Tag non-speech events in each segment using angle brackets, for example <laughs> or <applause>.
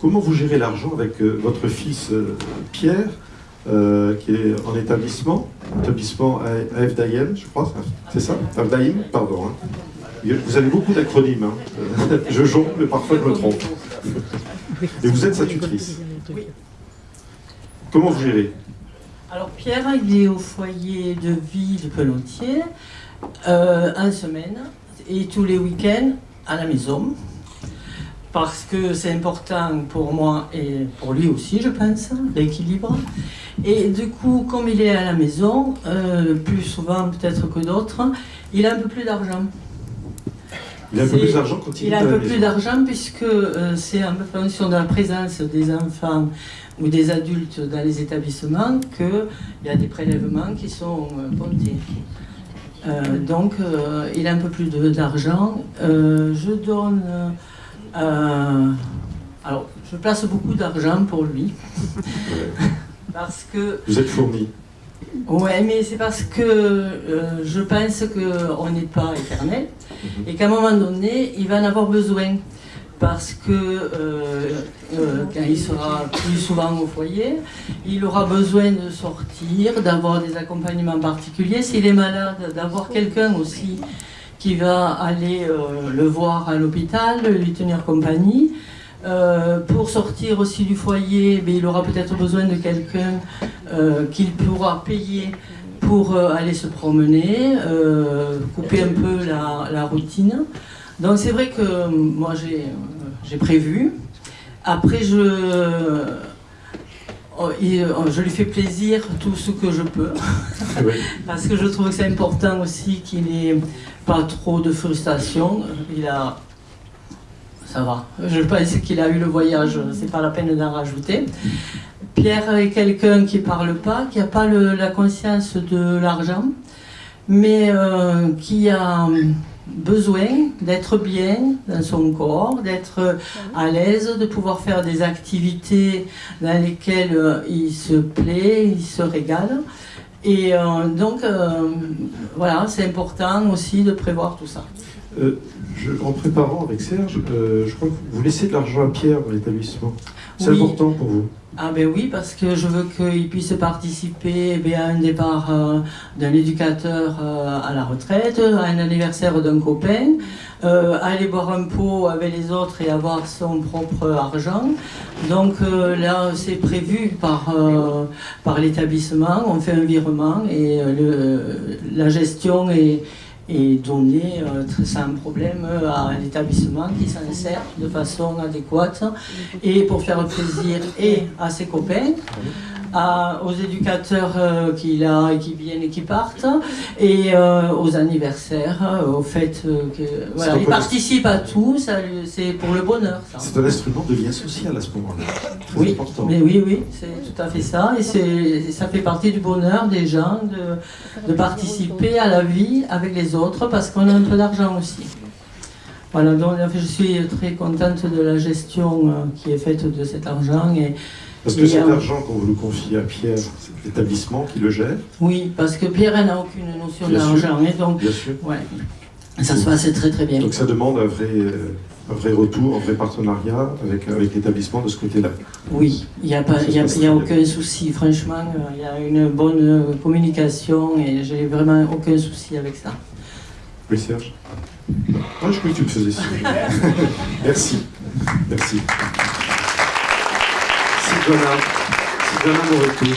comment vous gérez l'argent avec euh, votre fils euh, Pierre, euh, qui est en établissement, établissement AFDAIM, je crois, c'est ça? AFDAIM, pardon. hein. Vous avez beaucoup d'acronymes, hein. <laughs> je jongle, mais parfois je me trompe. Et vous êtes sa tutrice. Oui. Comment vous gérez? Alors Pierre, il est au foyer de vie de Pelotier, en semaine, et tous les week-ends à la maison. Parce que c'est important pour moi et pour lui aussi, je pense, l'équilibre. Et du coup, comme il est à la maison, euh, plus souvent peut-être que d'autres, il a un peu plus d'argent. Il a un peu plus d'argent quand il, Il est a à un peu plus d'argent puisque euh, c'est en fonction de la présence des enfants ou des adultes dans les établissements qu'il y a des prélèvements qui sont euh, comptés. Euh, donc euh, il a un peu plus d'argent. Euh, je donne... euh, alors, je place beaucoup d'argent pour lui. <laughs> Parce que Vous êtes fourni. Ouais, mais c'est parce que euh, je pense qu'on n'est pas éternel et qu'à un moment donné, il va en avoir besoin. Parce que euh, euh, quand il sera plus souvent au foyer, il aura besoin de sortir, d'avoir des accompagnements particuliers. S'il est malade, d'avoir quelqu'un aussi qui va aller euh, le voir à l'hôpital, lui tenir compagnie. Euh, pour sortir aussi du foyer, ben, il aura peut-être besoin de quelqu'un euh, qu'il pourra payer pour aller se promener, couper un peu la, la routine. Donc c'est vrai que moi j'ai prévu. Après je, oh, oh, je lui fais plaisir tout ce que je peux. <laughs> Oui. <laughs> Parce que je trouve que c'est important aussi qu'il n'ait pas trop de frustration. Il a. Ça va. Je pense qu'il a eu le voyage, c'est pas la peine d'en rajouter. Pierre est quelqu'un qui parle pas, qui n'a pas le- la conscience de l'argent, mais euh, qui a besoin d'être bien dans son corps, d'être à l'aise, de pouvoir faire des activités dans lesquelles euh, il se plaît, il se régale. Et euh, donc, euh, voilà, c'est important aussi de prévoir tout ça. En préparant avec Serge, je crois que vous laissez de l'argent à Pierre dans l'établissement. C'est Oui. important pour vous. Ah ben oui, parce que je veux qu'il puisse participer eh bien, à un départ euh, d'un éducateur euh, à la retraite, à un anniversaire d'un copain, euh, aller boire un pot avec les autres et avoir son propre argent. Donc là, c'est prévu par, par l'établissement, on fait un virement et le- la gestion est, est donnée euh, très- sans problème à l'établissement qui s'en sert de façon adéquate et pour faire plaisir et à ses copains, à- aux éducateurs euh, qu'il a et qui viennent et qui partent, et euh, aux anniversaires, euh, au fait euh, que voilà, il participe à tout, c'est pour le bonheur. C'est un instrument de lien social à ce moment-là. Oui, important. mais oui, oui, c'est tout à fait ça, et ça fait partie du bonheur des gens de, de participer à la vie avec les autres parce qu'on a un peu d'argent aussi. Voilà, donc je suis très contente de la gestion qui est faite de cet argent et Parce que Et, cet euh, argent qu'on vous le confie à Pierre, c'est l'établissement qui le gère, oui, parce que Pierre elle n'a aucune notion d'argent donc bien sûr. ouais, ça se passe très très bien. Donc ça demande un vrai, euh, un vrai retour, un vrai partenariat avec, avec l'établissement de ce côté-là. Oui, il n'y a, pas- il y a, y a aucun souci, franchement, euh, il y a une bonne euh, communication et j'ai vraiment aucun souci avec ça. Oui, Serge? Ah, je croyais que tu le faisais signe. <laughs> Merci. Merci. Sylvana Moretti,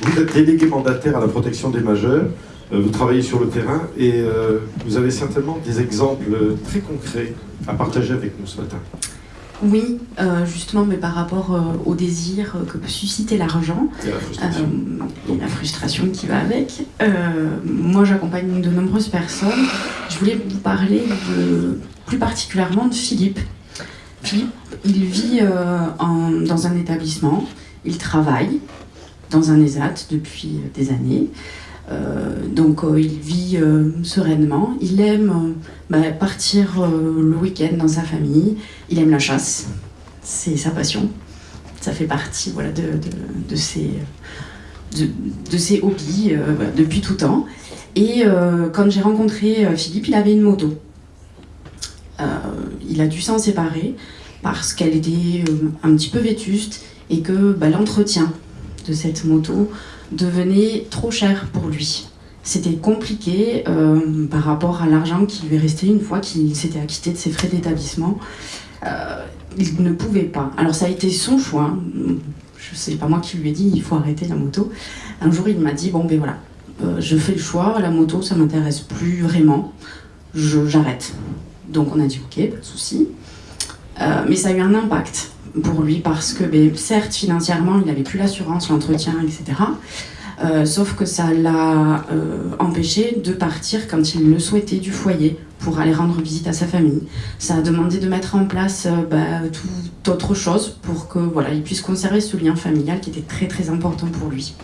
vous êtes déléguée mandataire à la protection des majeurs. Euh, Vous travaillez sur le terrain et euh, vous avez certainement des exemples euh, très concrets à partager avec nous ce matin. Oui, euh, justement, mais par rapport euh, au désir euh, que peut susciter l'argent, Et la euh, frustration. et la frustration qui va avec. euh, moi, j'accompagne de nombreuses personnes. Je voulais vous parler de, plus particulièrement de Philippe. Il vit euh, dans un établissement, il travaille dans un ESAT depuis des années. Euh, donc euh, il vit euh, sereinement, il aime euh, bah, partir euh, le week-end dans sa famille, il aime la chasse, c'est sa passion, ça fait partie voilà, de, ses, de, de ses hobbies euh, depuis tout temps. Et euh, quand j'ai rencontré euh, Philippe, il avait une moto. Il a dû s'en séparer parce qu'elle était euh, un petit peu vétuste et que bah, l'entretien de cette moto devenait trop cher pour lui. C'était compliqué euh, par rapport à l'argent qui lui restait une fois qu'il s'était acquitté de ses frais d'établissement. Euh, il ne pouvait pas. Alors ça a été son choix. Je sais pas moi qui lui ai dit il faut arrêter la moto. Un jour il m'a dit bon ben voilà, je fais le choix, la moto ça m'intéresse plus vraiment, j'arrête. Donc on a dit ok, pas de souci. Euh, mais ça a eu un impact pour lui parce que ben, certes financièrement il n'avait plus l'assurance, l'entretien, etc. Euh, sauf que ça l'a euh, empêché de partir quand il le souhaitait du foyer pour aller rendre visite à sa famille. Ça a demandé de mettre en place euh, bah, tout autre chose pour que voilà, il puisse conserver ce lien familial qui était très très important pour lui.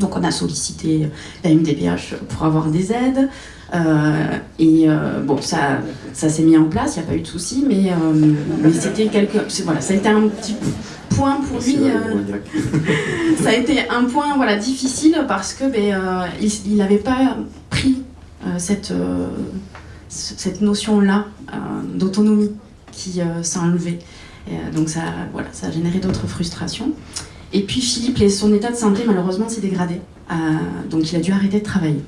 Donc on a sollicité la MDPH pour avoir des aides. Euh, et euh, bon, ça, ça s'est mis en place, il n'y a pas eu de souci, mais, euh, mais c'était quelque, voilà, ça a été un petit point pour lui. <laughs> Ça a été un point voilà, difficile parce que ben, il n'avait pas pris cette, cette notion-là euh, d'autonomie qui s'est enlevée. Et, donc ça, voilà, ça a généré d'autres frustrations. Et puis Philippe, son état de santé malheureusement s'est dégradé. Euh, donc il a dû arrêter de travailler.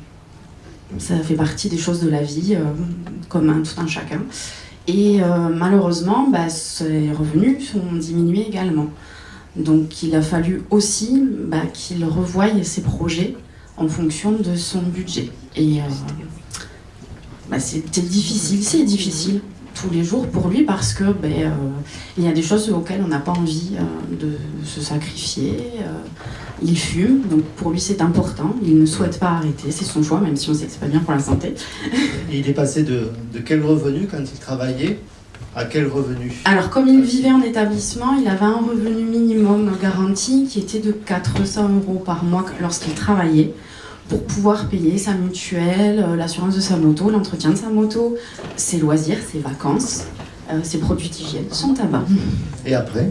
Ça fait partie des choses de la vie, euh, comme tout un chacun. Et euh, malheureusement, bah, ses revenus sont diminués également. Donc il a fallu aussi bah, qu'il revoie ses projets en fonction de son budget. Et bah, c'était difficile, c'est difficile tous les jours pour lui parce que ben, euh, il y a des choses auxquelles on n'a pas envie euh, de se sacrifier. euh, il fume, donc pour lui c'est important. Il ne souhaite pas arrêter, c'est son choix, même si on sait que c'est pas bien pour la santé. Et il est passé de, de quel revenu quand il travaillait à quel revenu? Alors, comme il vivait en établissement, il avait un revenu minimum garanti qui était de 400 euros par mois lorsqu'il travaillait pour pouvoir payer sa mutuelle, euh, l'assurance de sa moto, l'entretien de sa moto, ses loisirs, ses vacances, euh, ses produits d'hygiène, son tabac. Et après?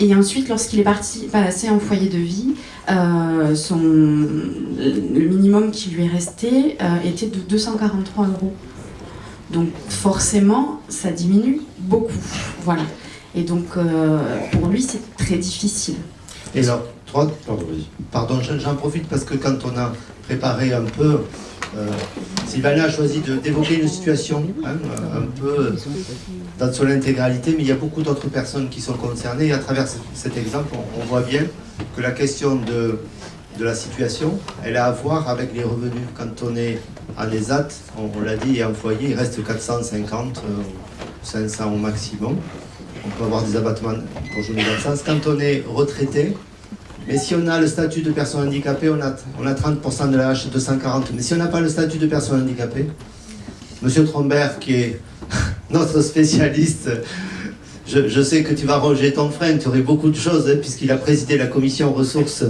Et ensuite, lorsqu'il est parti passé en foyer de vie, euh, son, le minimum qui lui est resté euh, était de 243 euros. Donc forcément, ça diminue beaucoup. Voilà. Et donc euh, pour lui, c'est très difficile. Et alors, trois, Pardon. Pardon, j'en profite parce que quand on a préparé un peu, euh, Sylvana a choisi d'évoquer une situation hein, euh, un peu dans son intégralité, mais il y a beaucoup d'autres personnes qui sont concernées. Et à travers ce- cet exemple, on, on voit bien que la question de, de la situation, elle a à voir avec les revenus. Quand on est en ESAT, on, on l'a dit, et en foyer, il reste 450, euh, 500 au maximum. On peut avoir des abattements pour journée d'absence. Quand on est retraité, mais si on a le statut de personne handicapée, on a, on a 30% de la H 240. Mais si on n'a pas le statut de personne handicapée, Monsieur Trombert, qui est <laughs> notre spécialiste, je, je sais que tu vas ronger ton frein, tu aurais beaucoup de choses, hein, puisqu'il a présidé la commission ressources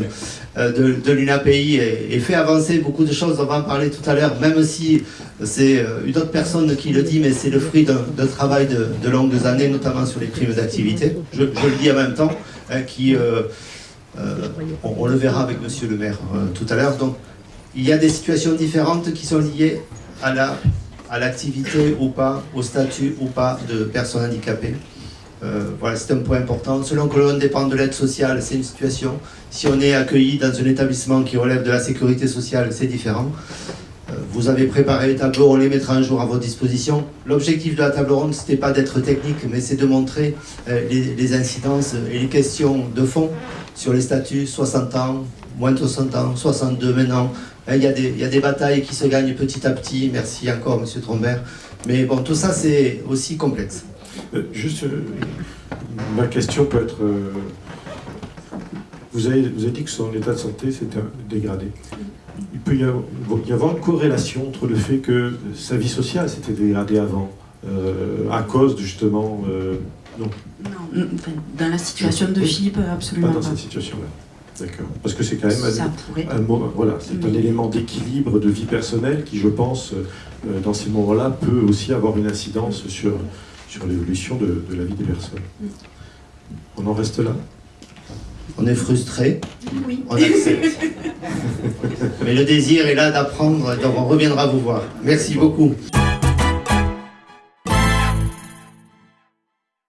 euh, de, de l'UNAPI et, fait avancer beaucoup de choses, on va en parler tout à l'heure, même si c'est euh, une autre personne qui le dit, mais c'est le fruit d'un travail de, longues années, notamment sur les primes d'activité. Je, je le dis en même temps, hein, qui... euh, euh, on, on le verra avec Monsieur le maire euh, tout à l'heure. Donc, il y a des situations différentes qui sont liées à la à l'activité ou pas, au statut ou pas de personnes handicapées. Euh, voilà, c'est un point important. Selon que l'on dépend de l'aide sociale, c'est une situation. Si on est accueilli dans un établissement qui relève de la sécurité sociale, c'est différent. Vous avez préparé les tableaux, on les mettra un jour à votre disposition. L'objectif de la table ronde, c'était pas d'être technique, mais c'est de montrer euh, les, incidences et les questions de fond sur les statuts, 60 ans, moins de 60 ans, 62 maintenant. Hein, Il y, a des, il y a des batailles qui se gagnent petit à petit. Merci encore, Monsieur Trombert. Mais bon, tout ça, c'est aussi complexe. Euh, juste, euh, ma question peut être. Vous, avez, vous avez dit que son état de santé s'était dégradé. Il peut y avoir, y avoir une corrélation entre le fait que sa vie sociale s'était dégradée avant, euh, à cause de, justement. euh, non, Non, dans la situation de. Philippe, pas absolument dans pas. cette situation-là. D'accord. Parce que c'est quand même un- pourrait. voilà, c'est un élément d'équilibre de vie personnelle qui, je pense, euh, dans ces moments-là, peut aussi avoir une incidence sur, sur l'évolution de, de la vie des personnes. On en reste là? On est frustré, Oui. on accepte. <laughs> Mais le désir est là d'apprendre, donc on reviendra vous voir. Merci beaucoup.